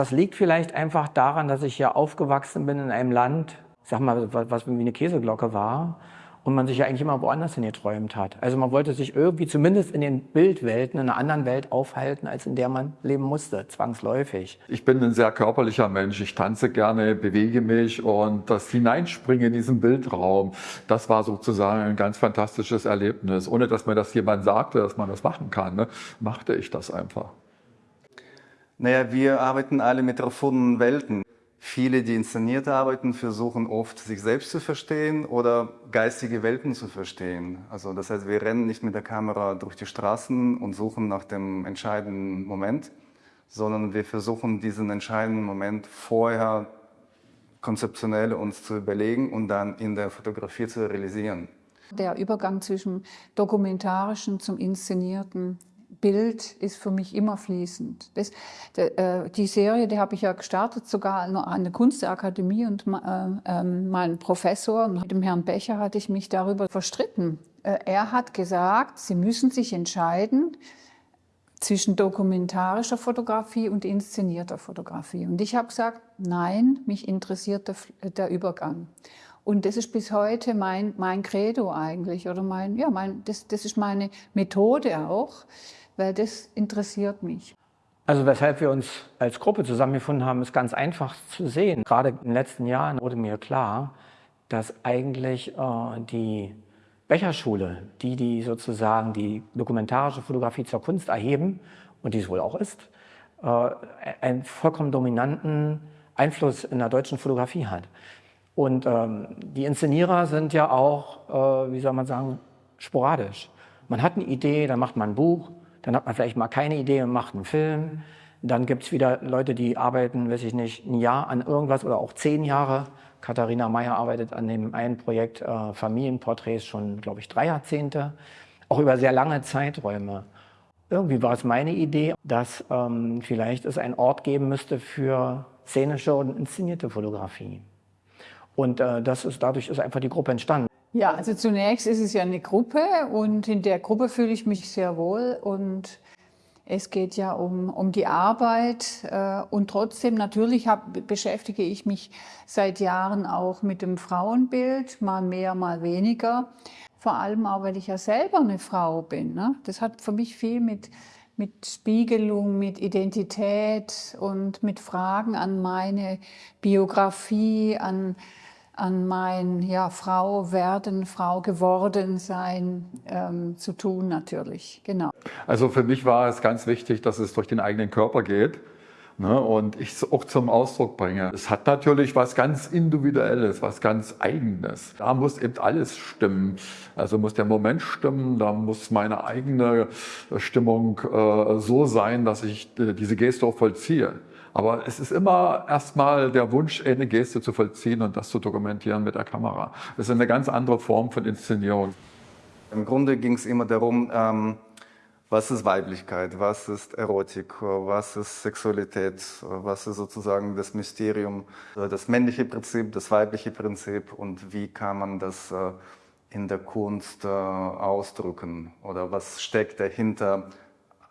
Das liegt vielleicht einfach daran, dass ich ja aufgewachsen bin in einem Land, sag mal, was wie eine Käseglocke war und man sich ja eigentlich immer woanders hin geträumt hat. Also man wollte sich irgendwie zumindest in den Bildwelten, in einer anderen Welt aufhalten, als in der man leben musste, zwangsläufig. Ich bin ein sehr körperlicher Mensch. Ich tanze gerne, bewege mich und das Hineinspringen in diesen Bildraum, das war sozusagen ein ganz fantastisches Erlebnis. Ohne dass mir das jemand sagte, dass man das machen kann, ne, machte ich das einfach. Naja, wir arbeiten alle mit erfundenen Welten. Viele, die inszeniert arbeiten, versuchen oft, sich selbst zu verstehen oder geistige Welten zu verstehen. Also das heißt, wir rennen nicht mit der Kamera durch die Straßen und suchen nach dem entscheidenden Moment, sondern wir versuchen, diesen entscheidenden Moment vorher konzeptionell uns zu überlegen und dann in der Fotografie zu realisieren. Der Übergang zwischen dokumentarischen zum inszenierten Bild ist für mich immer fließend. Das, der, äh, die Serie, die habe ich ja gestartet, sogar an der Kunstakademie und äh, mein Professor, mit dem Herrn Becher, hatte ich mich darüber verstritten. Äh, er hat gesagt, Sie müssen sich entscheiden zwischen dokumentarischer Fotografie und inszenierter Fotografie. Und ich habe gesagt, nein, mich interessiert der, der Übergang. Und das ist bis heute mein, mein Credo eigentlich, oder mein, ja, mein, das, das ist meine Methode auch weil das interessiert mich. Also weshalb wir uns als Gruppe zusammengefunden haben, ist ganz einfach zu sehen. Gerade in den letzten Jahren wurde mir klar, dass eigentlich äh, die Becherschule, die, die sozusagen die dokumentarische Fotografie zur Kunst erheben, und die es wohl auch ist, äh, einen vollkommen dominanten Einfluss in der deutschen Fotografie hat. Und ähm, die Inszenierer sind ja auch, äh, wie soll man sagen, sporadisch. Man hat eine Idee, dann macht man ein Buch, dann hat man vielleicht mal keine Idee und macht einen Film. Dann gibt es wieder Leute, die arbeiten, weiß ich nicht, ein Jahr an irgendwas oder auch zehn Jahre. Katharina Meyer arbeitet an dem einen Projekt äh, Familienporträts schon, glaube ich, drei Jahrzehnte, auch über sehr lange Zeiträume. Irgendwie war es meine Idee, dass ähm, vielleicht es einen Ort geben müsste für szenische und inszenierte Fotografie. Und äh, das ist, dadurch ist einfach die Gruppe entstanden. Ja, also zunächst ist es ja eine Gruppe und in der Gruppe fühle ich mich sehr wohl und es geht ja um, um die Arbeit äh, und trotzdem natürlich hab, beschäftige ich mich seit Jahren auch mit dem Frauenbild, mal mehr, mal weniger. Vor allem auch, weil ich ja selber eine Frau bin. Ne? Das hat für mich viel mit, mit Spiegelung, mit Identität und mit Fragen an meine Biografie, an an mein ja, Frau werden, Frau geworden sein ähm, zu tun natürlich, genau. Also für mich war es ganz wichtig, dass es durch den eigenen Körper geht ne, und ich es auch zum Ausdruck bringe. Es hat natürlich was ganz Individuelles, was ganz Eigenes. Da muss eben alles stimmen. Also muss der Moment stimmen, da muss meine eigene Stimmung äh, so sein, dass ich äh, diese Geste auch vollziehe. Aber es ist immer erstmal der Wunsch, eine Geste zu vollziehen und das zu dokumentieren mit der Kamera. Das ist eine ganz andere Form von Inszenierung. Im Grunde ging es immer darum, ähm, was ist Weiblichkeit, was ist Erotik, was ist Sexualität, was ist sozusagen das Mysterium, das männliche Prinzip, das weibliche Prinzip? Und wie kann man das äh, in der Kunst äh, ausdrücken? Oder was steckt dahinter,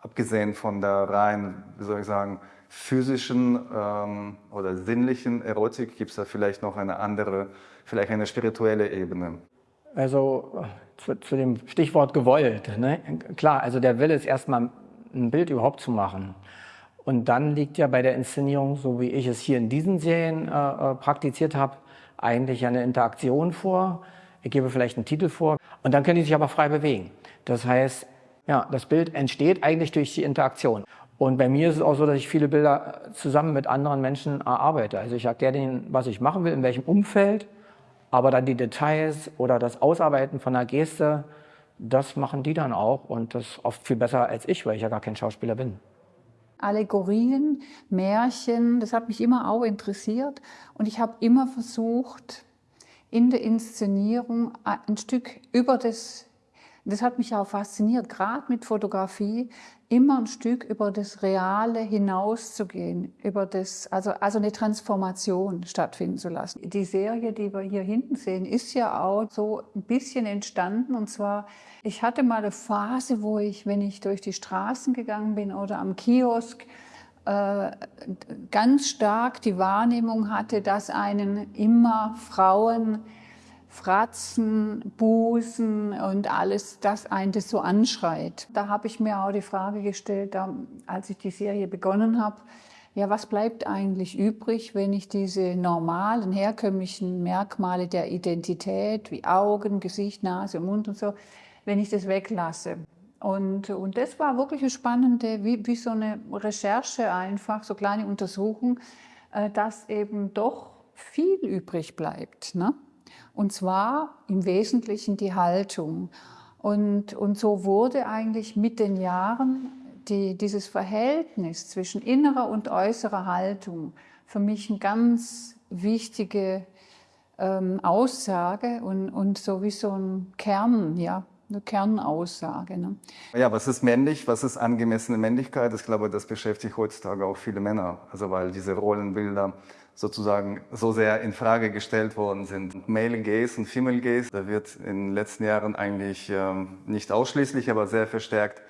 abgesehen von der rein, wie soll ich sagen, physischen ähm, oder sinnlichen Erotik gibt es da vielleicht noch eine andere, vielleicht eine spirituelle Ebene. Also zu, zu dem Stichwort gewollt. Ne? Klar, also der Wille ist erstmal ein Bild überhaupt zu machen. Und dann liegt ja bei der Inszenierung, so wie ich es hier in diesen Serien äh, äh praktiziert habe, eigentlich eine Interaktion vor. Ich gebe vielleicht einen Titel vor und dann können die sich aber frei bewegen. Das heißt, ja, das Bild entsteht eigentlich durch die Interaktion. Und bei mir ist es auch so, dass ich viele Bilder zusammen mit anderen Menschen erarbeite. Also ich erkläre denen, was ich machen will, in welchem Umfeld, aber dann die Details oder das Ausarbeiten von einer Geste, das machen die dann auch und das oft viel besser als ich, weil ich ja gar kein Schauspieler bin. Allegorien, Märchen, das hat mich immer auch interessiert und ich habe immer versucht, in der Inszenierung ein Stück über das das hat mich auch fasziniert, gerade mit Fotografie, immer ein Stück über das Reale hinauszugehen, über das, also, also eine Transformation stattfinden zu lassen. Die Serie, die wir hier hinten sehen, ist ja auch so ein bisschen entstanden. Und zwar, ich hatte mal eine Phase, wo ich, wenn ich durch die Straßen gegangen bin oder am Kiosk, äh, ganz stark die Wahrnehmung hatte, dass einen immer Frauen Fratzen, Busen und alles, das einen das so anschreit. Da habe ich mir auch die Frage gestellt, als ich die Serie begonnen habe, ja, was bleibt eigentlich übrig, wenn ich diese normalen, herkömmlichen Merkmale der Identität, wie Augen, Gesicht, Nase, Mund und so, wenn ich das weglasse? Und, und das war wirklich eine spannende, wie, wie so eine Recherche einfach, so kleine Untersuchung, äh, dass eben doch viel übrig bleibt. Ne? Und zwar im Wesentlichen die Haltung. Und, und so wurde eigentlich mit den Jahren die, dieses Verhältnis zwischen innerer und äußerer Haltung für mich eine ganz wichtige ähm, Aussage und, und so wie so ein Kern, ja, eine Kernaussage. Ne? Ja, was ist männlich, was ist angemessene Männlichkeit? Ich glaube, das beschäftigt heutzutage auch viele Männer. Also weil diese Rollenbilder sozusagen so sehr in Frage gestellt worden sind. Male Gaze und Female Gaze, da wird in den letzten Jahren eigentlich ähm, nicht ausschließlich, aber sehr verstärkt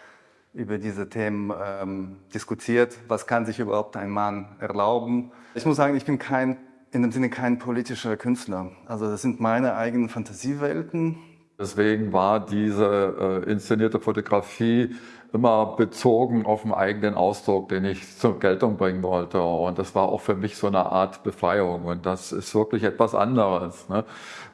über diese Themen ähm, diskutiert. Was kann sich überhaupt ein Mann erlauben? Ich muss sagen, ich bin kein, in dem Sinne kein politischer Künstler. Also das sind meine eigenen Fantasiewelten. Deswegen war diese äh, inszenierte Fotografie immer bezogen auf den eigenen Ausdruck, den ich zur Geltung bringen wollte. Und das war auch für mich so eine Art Befreiung. Und das ist wirklich etwas anderes, ne?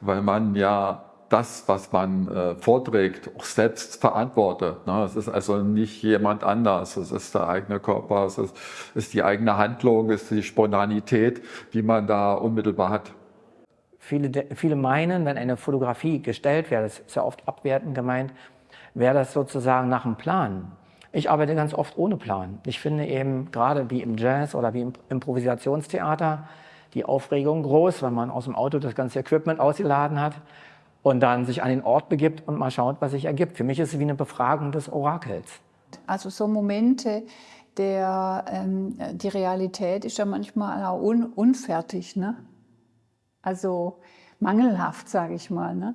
weil man ja das, was man äh, vorträgt, auch selbst verantwortet. Ne? Es ist also nicht jemand anders. Es ist der eigene Körper, es ist, ist die eigene Handlung, es ist die Spontanität, die man da unmittelbar hat. Viele, viele meinen, wenn eine Fotografie gestellt wäre, das ist ja oft abwertend gemeint, wäre das sozusagen nach einem Plan. Ich arbeite ganz oft ohne Plan. Ich finde eben gerade wie im Jazz oder wie im Improvisationstheater die Aufregung groß, wenn man aus dem Auto das ganze Equipment ausgeladen hat und dann sich an den Ort begibt und mal schaut, was sich ergibt. Für mich ist es wie eine Befragung des Orakels. Also so Momente, der ähm, die Realität ist ja manchmal auch un unfertig, ne? also mangelhaft, sage ich mal. Ne?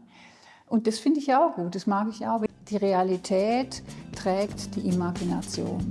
Und das finde ich auch gut, das mag ich auch. Die Realität trägt die Imagination.